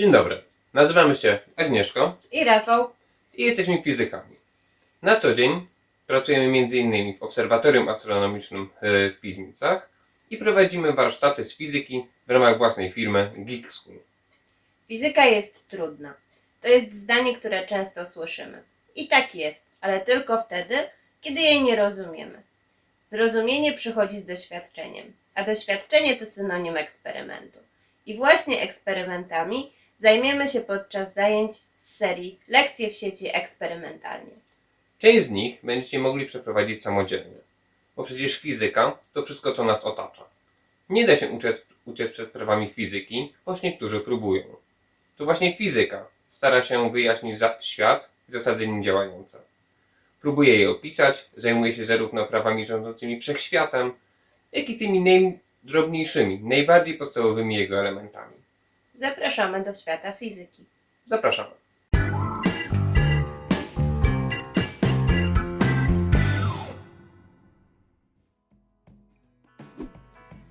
Dzień dobry. Nazywamy się Agnieszko I Rafał. i jesteśmy fizykami. Na co dzień pracujemy m.in. w obserwatorium astronomicznym e, w Piwnicach i prowadzimy warsztaty z fizyki w ramach własnej firmy Geek School. Fizyka jest trudna. To jest zdanie, które często słyszymy. I tak jest, ale tylko wtedy, kiedy jej nie rozumiemy. Zrozumienie przychodzi z doświadczeniem, a doświadczenie to synonim eksperymentu. I właśnie eksperymentami zajmiemy się podczas zajęć z serii Lekcje w sieci eksperymentalnie. Część z nich będziecie mogli przeprowadzić samodzielnie, bo przecież fizyka to wszystko, co nas otacza. Nie da się uciec, uciec przed prawami fizyki, choć niektórzy próbują. To właśnie fizyka stara się wyjaśnić świat i zasady nim działające. Próbuje je opisać, zajmuje się zarówno prawami rządzącymi wszechświatem, jak i tymi najdrobniejszymi, najbardziej podstawowymi jego elementami. Zapraszamy do świata fizyki. Zapraszamy.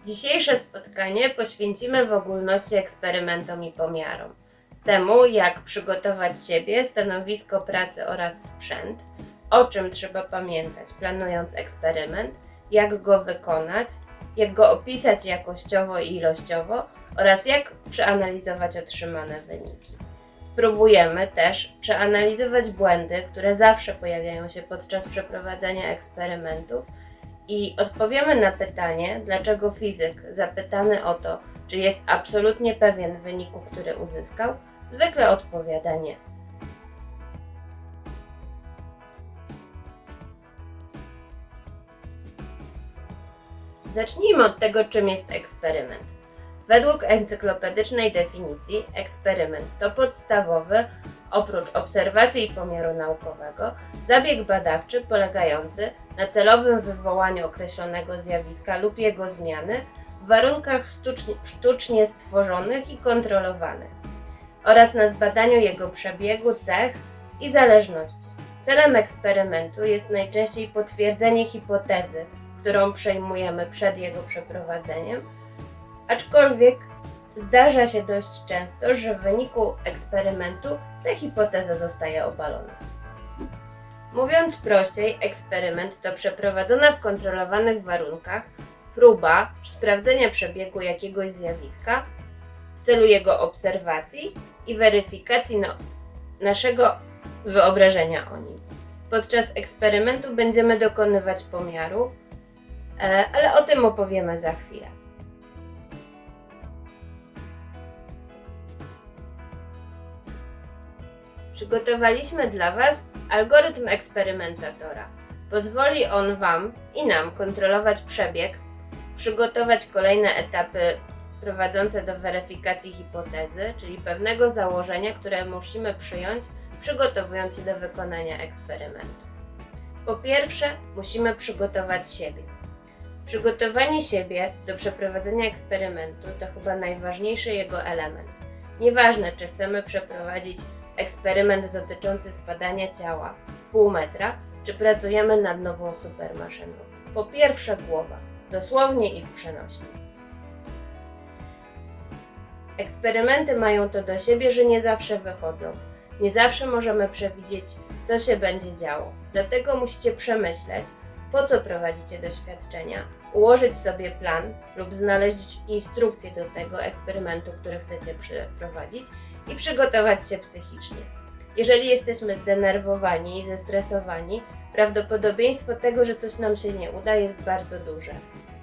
Dzisiejsze spotkanie poświęcimy w ogólności eksperymentom i pomiarom. Temu, jak przygotować siebie, stanowisko pracy oraz sprzęt, o czym trzeba pamiętać planując eksperyment, jak go wykonać, jak go opisać jakościowo i ilościowo oraz jak przeanalizować otrzymane wyniki. Spróbujemy też przeanalizować błędy, które zawsze pojawiają się podczas przeprowadzania eksperymentów i odpowiemy na pytanie, dlaczego fizyk zapytany o to, czy jest absolutnie pewien wyniku, który uzyskał, zwykle odpowiada nie. Zacznijmy od tego, czym jest eksperyment. Według encyklopedycznej definicji, eksperyment to podstawowy, oprócz obserwacji i pomiaru naukowego, zabieg badawczy polegający na celowym wywołaniu określonego zjawiska lub jego zmiany w warunkach sztucznie, stworzonych i kontrolowanych oraz na zbadaniu jego przebiegu, cech i zależności. Celem eksperymentu jest najczęściej potwierdzenie hipotezy, którą przejmujemy przed jego przeprowadzeniem, aczkolwiek zdarza się dość często, że w wyniku eksperymentu ta hipoteza zostaje obalona. Mówiąc prościej, eksperyment to przeprowadzona w kontrolowanych warunkach próba sprawdzenia przebiegu jakiegoś zjawiska w celu jego obserwacji i weryfikacji no, naszego wyobrażenia o nim. Podczas eksperymentu będziemy dokonywać pomiarów, e, ale o tym opowiemy za chwilę. Przygotowaliśmy dla Was algorytm eksperymentatora. Pozwoli on Wam i nam kontrolować przebieg, przygotować kolejne etapy prowadzące do weryfikacji hipotezy, czyli pewnego założenia, które musimy przyjąć, przygotowując się do wykonania eksperymentu. Po pierwsze, musimy przygotować siebie. Przygotowanie siebie do przeprowadzenia eksperymentu to chyba najważniejszy jego element. Nieważne, czy chcemy przeprowadzić eksperyment dotyczący spadania ciała z pół metra, czy pracujemy nad nową supermaszyną. Po pierwsze głowa, dosłownie i w przenośni. Eksperymenty mają to do siebie, że nie zawsze wychodzą. Nie zawsze możemy przewidzieć, co się będzie działo. Dlatego musicie przemyśleć, po co prowadzicie doświadczenia, ułożyć sobie plan lub znaleźć instrukcję do tego eksperymentu, który chcecie przeprowadzić i przygotować się psychicznie. Jeżeli jesteśmy zdenerwowani i zestresowani, prawdopodobieństwo tego, że coś nam się nie uda, jest bardzo duże.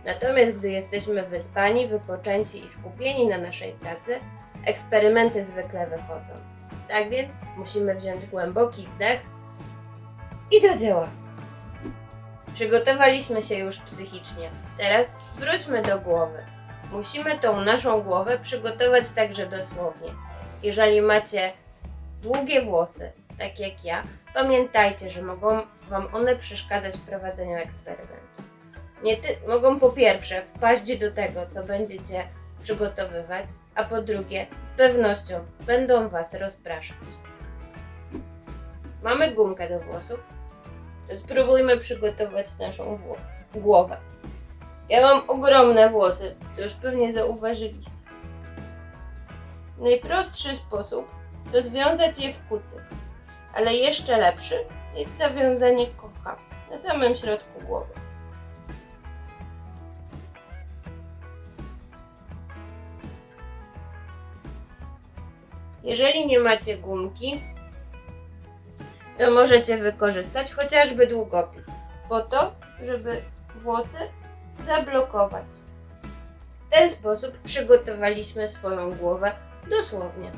Natomiast gdy jesteśmy wyspani, wypoczęci i skupieni na naszej pracy, eksperymenty zwykle wychodzą. Tak więc musimy wziąć głęboki wdech i do dzieła. Przygotowaliśmy się już psychicznie. Teraz wróćmy do głowy. Musimy tą naszą głowę przygotować także dosłownie. Jeżeli macie długie włosy, tak jak ja, pamiętajcie, że mogą Wam one przeszkadzać w prowadzeniu eksperymentu. Nie mogą po pierwsze wpaść do tego, co będziecie przygotowywać, a po drugie, z pewnością będą Was rozpraszać. Mamy gumkę do włosów, to spróbujmy przygotować naszą głowę. Ja mam ogromne włosy, co już pewnie zauważyliście. Najprostszy sposób to związać je w kucyk, ale jeszcze lepszy jest zawiązanie kocha na samym środku głowy. Jeżeli nie macie gumki, to możecie wykorzystać chociażby długopis po to, żeby włosy zablokować. W ten sposób przygotowaliśmy swoją głowę dosłownie.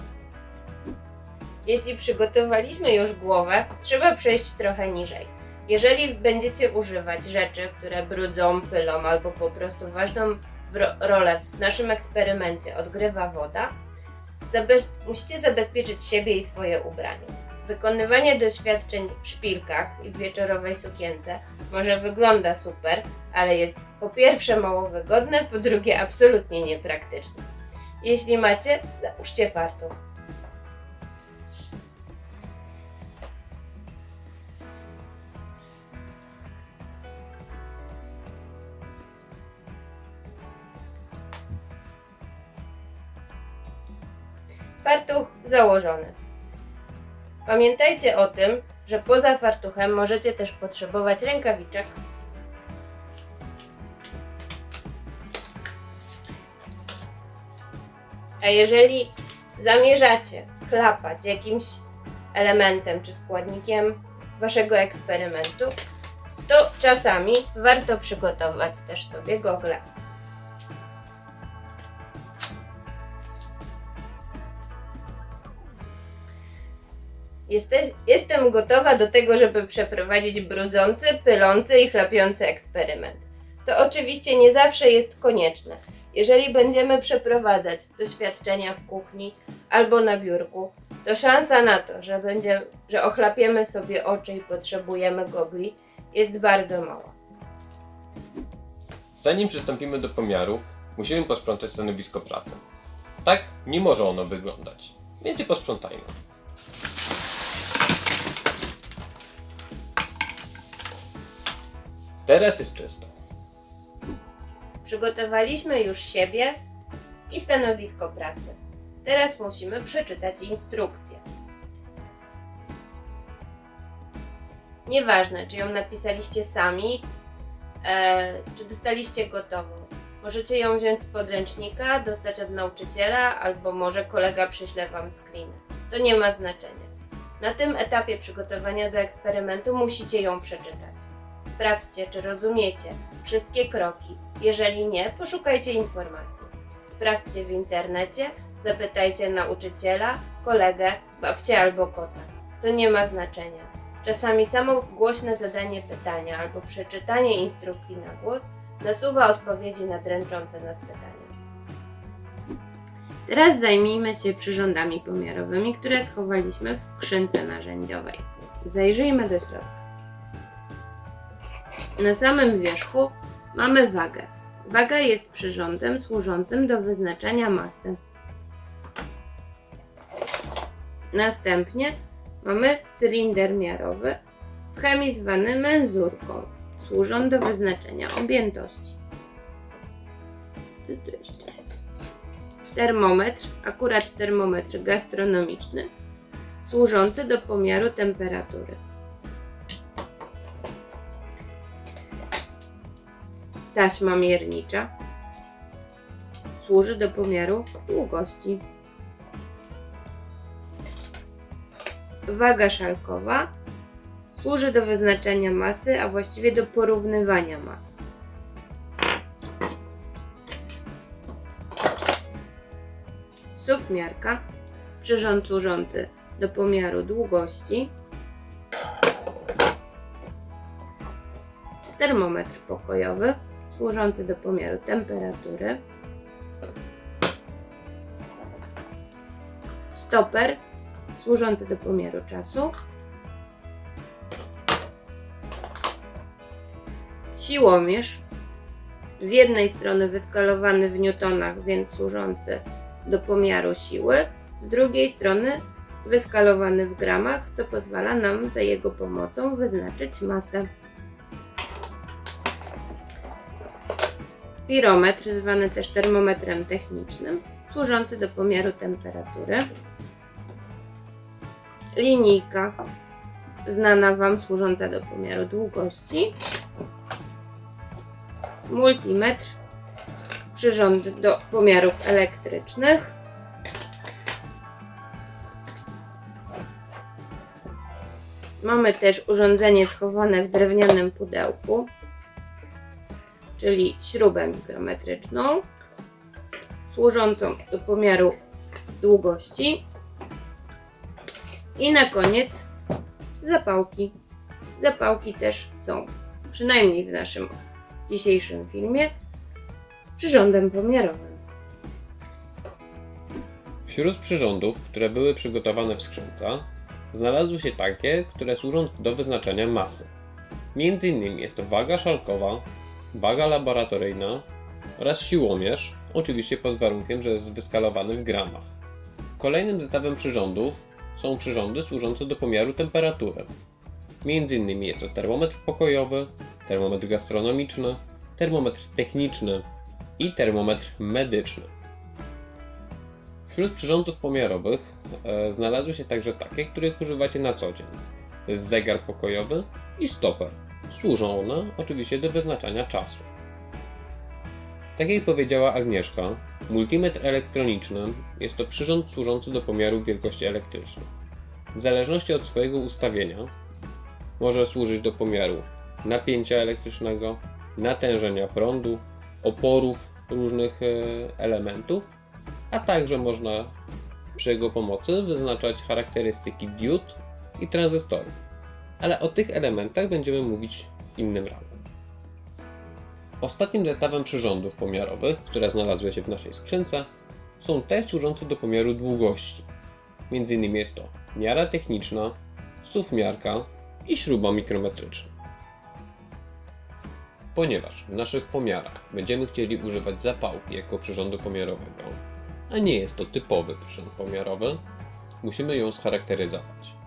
Jeśli przygotowaliśmy już głowę, trzeba przejść trochę niżej. Jeżeli będziecie używać rzeczy, które brudzą, pylą albo po prostu ważną rolę w naszym eksperymencie odgrywa woda, zabez- musicie zabezpieczyć siebie i swoje ubranie. Wykonywanie doświadczeń w szpilkach i w wieczorowej sukience może wygląda super, ale jest po pierwsze mało wygodne, po drugie absolutnie niepraktyczne. Jeśli macie, załóżcie fartuch. Fartuch założony. Pamiętajcie o tym, że poza fartuchem możecie też potrzebować rękawiczek. A jeżeli zamierzacie chlapać jakimś elementem czy składnikiem waszego eksperymentu, to czasami warto przygotować też sobie gogle. Jeste- Jestem gotowa do tego, żeby przeprowadzić brudzący, pylący i chlapiący eksperyment. To oczywiście nie zawsze jest konieczne. Jeżeli będziemy przeprowadzać doświadczenia w kuchni albo na biurku, to szansa na to, że, będzie, że ochlapiemy sobie oczy i potrzebujemy gogli, jest bardzo mała. Zanim przystąpimy do pomiarów, musimy posprzątać stanowisko pracy. Tak nie może ono wyglądać, więc je posprzątajmy. Teraz jest czysto. Przygotowaliśmy już siebie i stanowisko pracy. Teraz musimy przeczytać instrukcję. Nieważne, czy ją napisaliście sami, e, czy dostaliście gotową. Możecie ją wziąć z podręcznika, dostać od nauczyciela, albo może kolega przyśle Wam screen. To nie ma znaczenia. Na tym etapie przygotowania do eksperymentu musicie ją przeczytać. Sprawdźcie, czy rozumiecie wszystkie kroki. Jeżeli nie, poszukajcie informacji. Sprawdźcie w internecie, zapytajcie nauczyciela, kolegę, babcię albo kota. To nie ma znaczenia. Czasami samo głośne zadanie pytania albo przeczytanie instrukcji na głos nasuwa odpowiedzi na dręczące nas pytania. Teraz zajmijmy się przyrządami pomiarowymi, które schowaliśmy w skrzynce narzędziowej. Zajrzyjmy do środka. Na samym wierzchu mamy wagę. Waga jest przyrządem służącym do wyznaczania masy. Następnie mamy cylinder miarowy, w chemii zwany menzurką. Służą do wyznaczenia objętości. Co tu jeszcze jest? Termometr, akurat termometr gastronomiczny, służący do pomiaru temperatury. Taśma miernicza służy do pomiaru długości. Waga szalkowa służy do wyznaczenia masy, a właściwie do porównywania mas. SUW miarka, przyrząd służący do pomiaru długości. Termometr pokojowy, służący do pomiaru temperatury. Stoper, służący do pomiaru czasu. Siłomierz, z jednej strony wyskalowany w newtonach, więc służący do pomiaru siły, z drugiej strony wyskalowany w gramach, co pozwala nam za jego pomocą wyznaczyć masę. Pirometr, zwany też termometrem technicznym, służący do pomiaru temperatury. Linijka znana Wam, służąca do pomiaru długości. Multimetr, przyrząd do pomiarów elektrycznych. Mamy też urządzenie schowane w drewnianym pudełku, czyli śrubę mikrometryczną, służącą do pomiaru długości. I na koniec zapałki. Zapałki też są, przynajmniej w naszym dzisiejszym filmie, przyrządem pomiarowym. Wśród przyrządów, które były przygotowane w skrzynce, znalazły się takie, które służą do wyznaczania masy. Między innymi jest to waga szalkowa, waga laboratoryjna oraz siłomierz, oczywiście pod warunkiem, że jest wyskalowany w gramach. Kolejnym zestawem przyrządów są przyrządy służące do pomiaru temperatury. Między innymi jest to termometr pokojowy, termometr gastronomiczny, termometr techniczny i termometr medyczny. Wśród przyrządów pomiarowych e, znalazły się także takie, których używacie na co dzień. Zegar pokojowy i stoper. Służą one oczywiście do wyznaczania czasu. Tak jak powiedziała Agnieszka, multimetr elektroniczny jest to przyrząd służący do pomiaru wielkości elektrycznej. W zależności od swojego ustawienia może służyć do pomiaru napięcia elektrycznego, natężenia prądu, oporów różnych e, elementów, a także można przy jego pomocy wyznaczać charakterystyki diod i tranzystorów. Ale o tych elementach będziemy mówić innym razem. Ostatnim zestawem przyrządów pomiarowych, które znalazły się w naszej skrzynce, są te służące do pomiaru długości. Między innymi jest to miara techniczna, suwmiarka i śruba mikrometryczna. Ponieważ w naszych pomiarach będziemy chcieli używać zapałki jako przyrządu pomiarowego, a nie jest to typowy przyrząd pomiarowy, musimy ją scharakteryzować.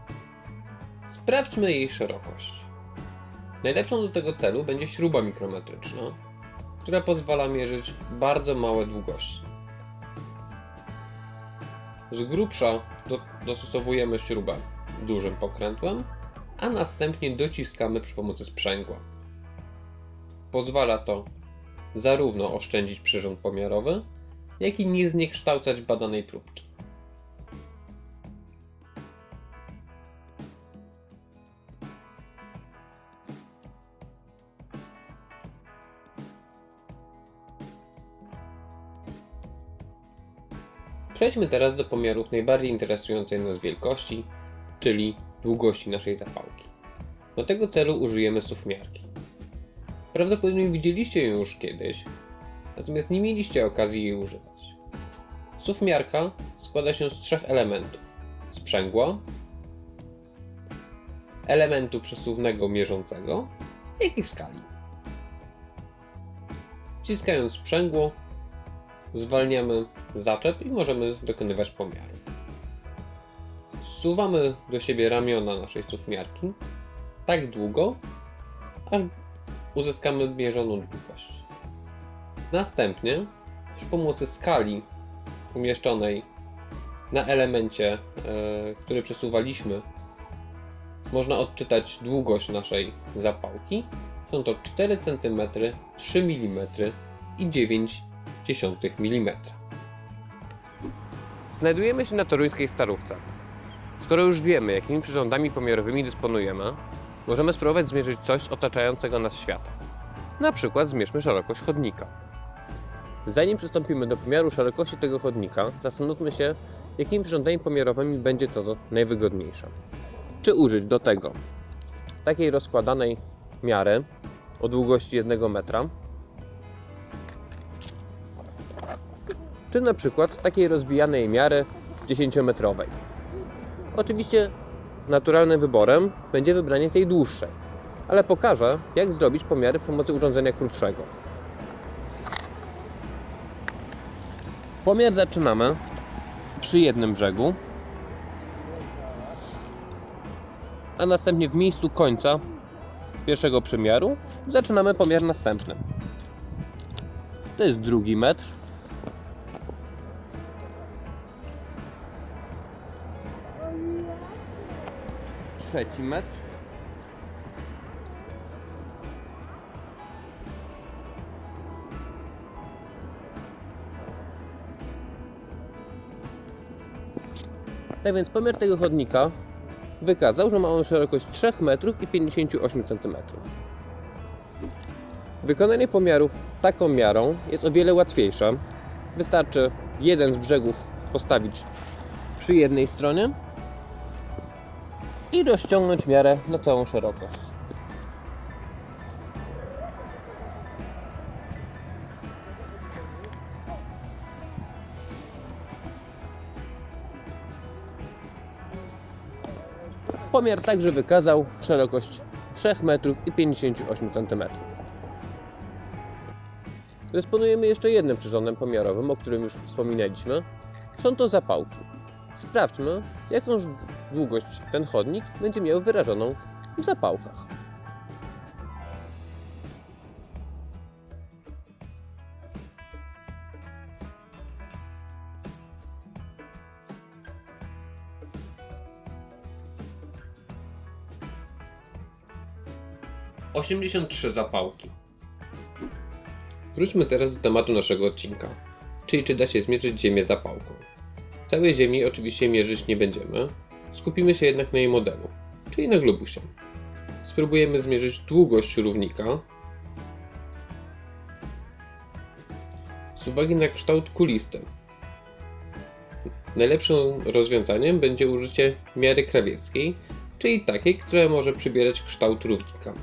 Sprawdźmy jej szerokość. Najlepszą do tego celu będzie śruba mikrometryczna, która pozwala mierzyć bardzo małe długości. Z grubsza do, dostosowujemy śrubę dużym pokrętłem, a następnie dociskamy przy pomocy sprzęgła. Pozwala to zarówno oszczędzić przyrząd pomiarowy, jak i nie zniekształcać badanej próbki. Przejdźmy teraz do pomiarów najbardziej interesującej nas wielkości, czyli długości naszej zapałki. Do tego celu użyjemy sufmiarki. Prawdopodobnie widzieliście ją już kiedyś, natomiast nie mieliście okazji jej używać. Sufmiarka składa się z trzech elementów: sprzęgła, elementu przesuwnego mierzącego, jak i skali. Wciskając sprzęgło, zwalniamy zaczep i możemy dokonywać pomiarów. Zsuwamy do siebie ramiona naszej sufmiarki tak długo, aż uzyskamy mierzoną długość. Następnie przy pomocy skali umieszczonej na elemencie, e, który przesuwaliśmy, można odczytać długość naszej zapałki. Są to 4 cm, 3 mm i 9 mm. Znajdujemy się na toruńskiej starówce. Skoro już wiemy, jakimi przyrządami pomiarowymi dysponujemy, możemy spróbować zmierzyć coś otaczającego nas świata. Na przykład zmierzmy szerokość chodnika. Zanim przystąpimy do pomiaru szerokości tego chodnika, zastanówmy się, jakimi przyrządami pomiarowymi będzie to najwygodniejsze. Czy użyć do tego takiej rozkładanej miary o długości 1 metra, czy na przykład takiej rozwijanej miary 10-metrowej. Oczywiście naturalnym wyborem będzie wybranie tej dłuższej, ale pokażę, jak zrobić pomiary przy pomocy urządzenia krótszego. Pomiar zaczynamy przy jednym brzegu, a następnie w miejscu końca pierwszego przemiaru zaczynamy pomiar następny. To jest drugi metr. Trzeci metr. Tak więc pomiar tego chodnika wykazał, że ma on szerokość 3 metrów i 58 cm. Wykonanie pomiarów taką miarą jest o wiele łatwiejsze. Wystarczy jeden z brzegów postawić przy jednej stronie i rozciągnąć miarę na całą szerokość. Pomiar także wykazał szerokość 3 metrów i 58 cm. Dysponujemy jeszcze jednym przyrządem pomiarowym, o którym już wspominaliśmy. Są to zapałki. Sprawdźmy, jaką długość ten chodnik będzie miał wyrażoną w zapałkach. Osiemdziesiąt trzy zapałki. Wróćmy teraz do tematu naszego odcinka, czyli czy da się zmierzyć Ziemię zapałką. Całej Ziemi oczywiście mierzyć nie będziemy, skupimy się jednak na jej modelu, czyli na globusie. Spróbujemy zmierzyć długość równika z uwagi na kształt kulisty. Najlepszym rozwiązaniem będzie użycie miary krawieckiej, czyli takiej, która może przybierać kształt równika.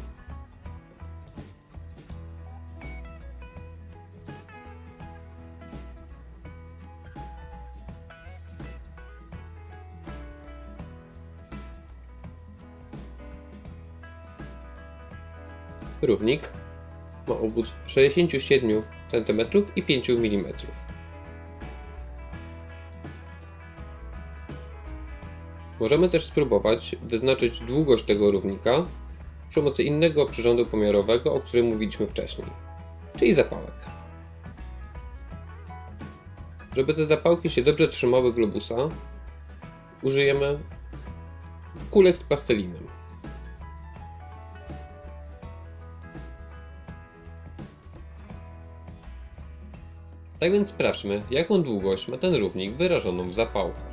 Równik ma obwód 67 cm i 5 mm. Możemy też spróbować wyznaczyć długość tego równika przy pomocy innego przyrządu pomiarowego, o którym mówiliśmy wcześniej, czyli zapałek. Żeby te zapałki się dobrze trzymały globusa, użyjemy kulek z plastelinem. Tak więc sprawdźmy, jaką długość ma ten równik wyrażoną w zapałkach.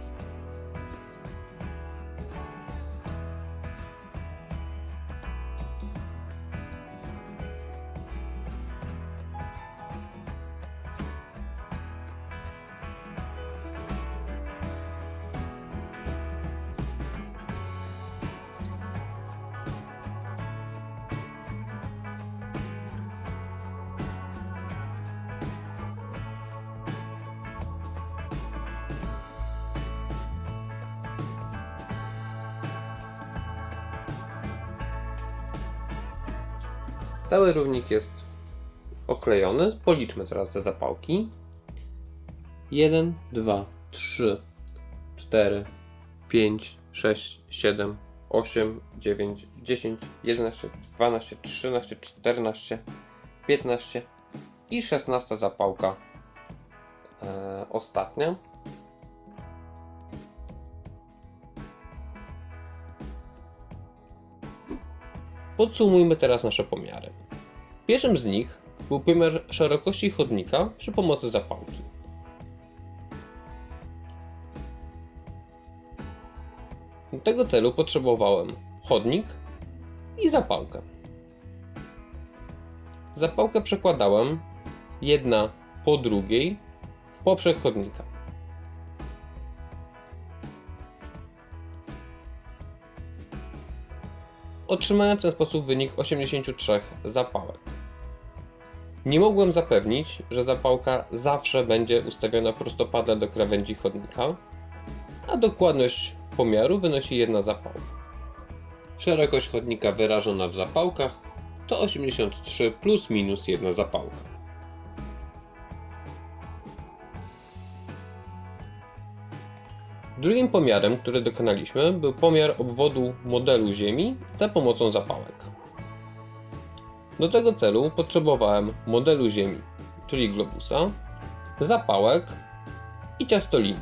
Cały równik jest oklejony. Policzmy teraz te zapałki. 1, 2, 3, 4, 5, 6, 7, 8, 9, 10, 11, 12, 13, 14, 15 i 16 zapałka e, ostatnia. Podsumujmy teraz nasze pomiary. Pierwszym z nich był pomiar szerokości chodnika przy pomocy zapałki. Do tego celu potrzebowałem chodnik i zapałkę. Zapałkę przekładałem jedna po drugiej w poprzek chodnika. Otrzymałem w ten sposób wynik 83 zapałek. Nie mogłem zapewnić, że zapałka zawsze będzie ustawiona prostopadle do krawędzi chodnika, a dokładność pomiaru wynosi jedna zapałka. Szerokość chodnika wyrażona w zapałkach to 83 plus minus jedna zapałka. Drugim pomiarem, który dokonaliśmy, był pomiar obwodu modelu Ziemi za pomocą zapałek. Do tego celu potrzebowałem modelu Ziemi, czyli globusa, zapałek i ciastoliny.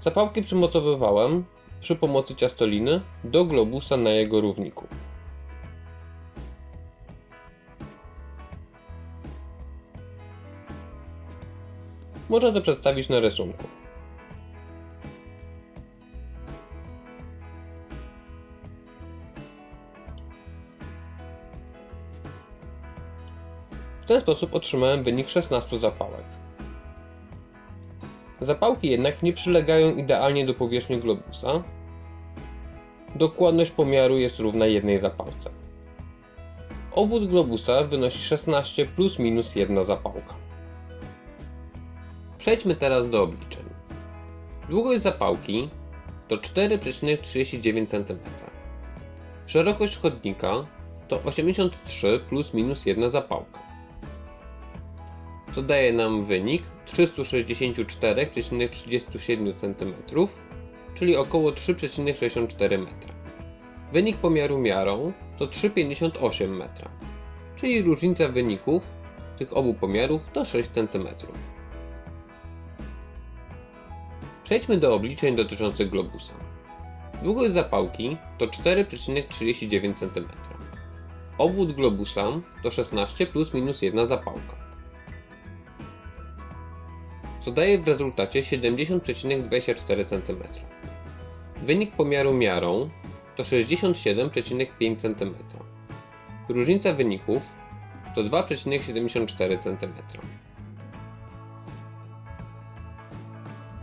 Zapałki przymocowywałem przy pomocy ciastoliny do globusa na jego równiku. Można to przedstawić na rysunku. W ten sposób otrzymałem wynik 16 zapałek. Zapałki jednak nie przylegają idealnie do powierzchni globusa. Dokładność pomiaru jest równa jednej zapałce. Obwód globusa wynosi 16 plus minus 1 zapałka. Przejdźmy teraz do obliczeń. Długość zapałki to 4,39 cm. Szerokość chodnika to 83 plus minus 1 zapałka. Co daje nam wynik 364,37 cm, czyli około 3,64 m. Wynik pomiaru miarą to 3,58 m, czyli różnica wyników tych obu pomiarów to 6 cm. Przejdźmy do obliczeń dotyczących globusa. Długość zapałki to 4,39 cm. Obwód globusa to 16 plus minus 1 zapałka. Co daje w rezultacie 70,24 cm. Wynik pomiaru miarą to 67,5 cm. Różnica wyników to 2,74 cm.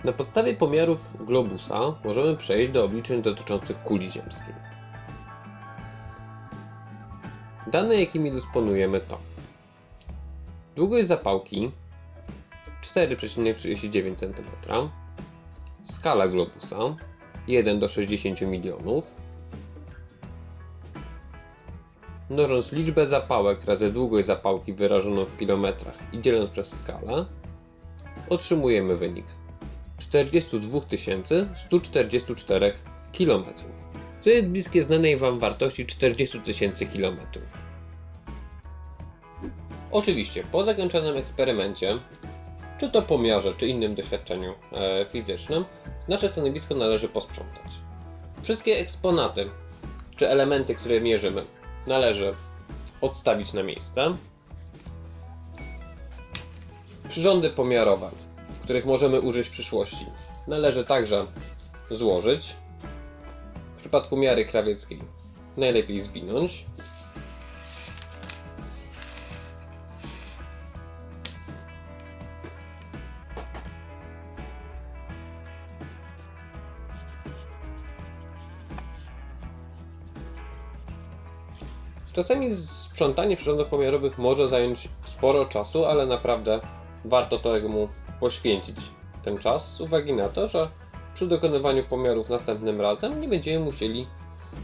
Na podstawie pomiarów globusa możemy przejść do obliczeń dotyczących kuli ziemskiej. Dane jakimi dysponujemy to długość zapałki 4,39 cm, skala globusa 1 do 60 milionów, mnożąc liczbę zapałek razy długość zapałki wyrażoną w kilometrach i dzieląc przez skalę, otrzymujemy wynik 42 144 km, co jest bliskie znanej Wam wartości 40 000 km. Oczywiście, po zakończonym eksperymencie, czy to pomiarze, czy innym doświadczeniu e, fizycznym, nasze stanowisko należy posprzątać. Wszystkie eksponaty, czy elementy, które mierzymy, należy odstawić na miejsce. Przyrządy pomiarowe, których możemy użyć w przyszłości, należy także złożyć. W przypadku miary krawieckiej najlepiej zwinąć. Czasami sprzątanie przyrządów pomiarowych może zająć sporo czasu, ale naprawdę warto to mu poświęcić ten czas z uwagi na to, że przy dokonywaniu pomiarów następnym razem nie będziemy musieli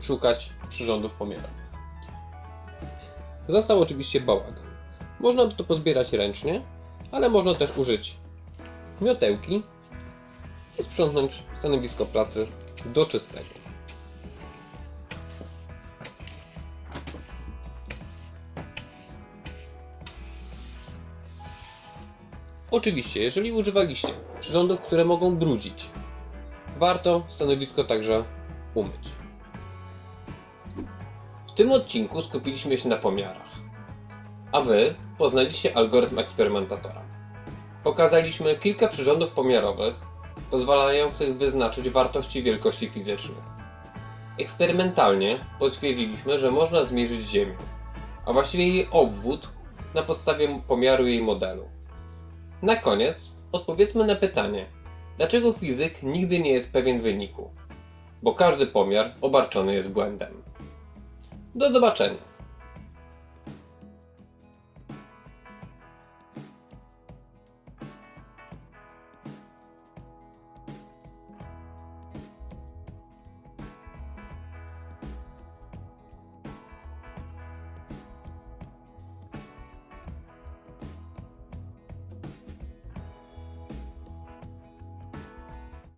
szukać przyrządów pomiarowych. Został oczywiście bałagan. Można to pozbierać ręcznie, ale można też użyć miotełki i sprzątnąć stanowisko pracy do czystego. Oczywiście, jeżeli używaliście przyrządów, które mogą brudzić, warto stanowisko także umyć. W tym odcinku skupiliśmy się na pomiarach, a Wy poznaliście algorytm eksperymentatora. Pokazaliśmy kilka przyrządów pomiarowych pozwalających wyznaczyć wartości wielkości fizycznych. Eksperymentalnie potwierdziliśmy, że można zmierzyć Ziemię, a właściwie jej obwód na podstawie pomiaru jej modelu. Na koniec odpowiedzmy na pytanie, dlaczego fizyk nigdy nie jest pewien wyniku? Bo każdy pomiar obarczony jest błędem. Do zobaczenia.